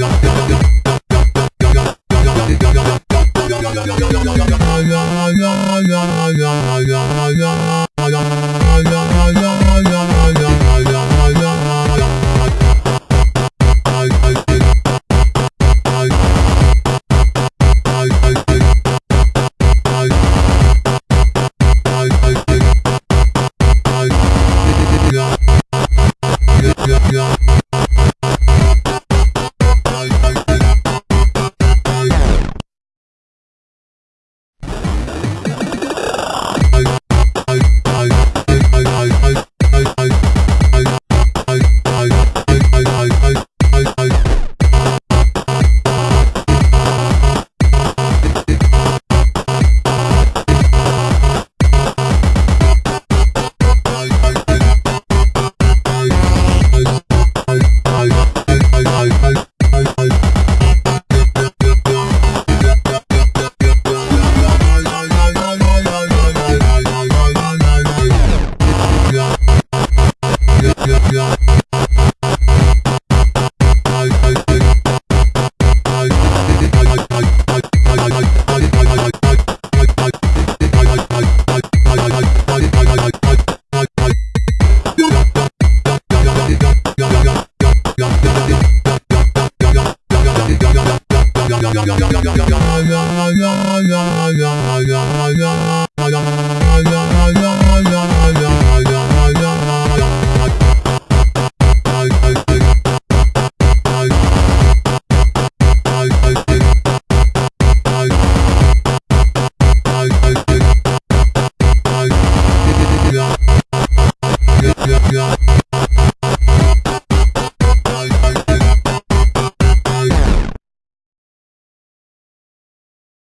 Yeah, yeah, yeah, yeah. Bye. Yeah.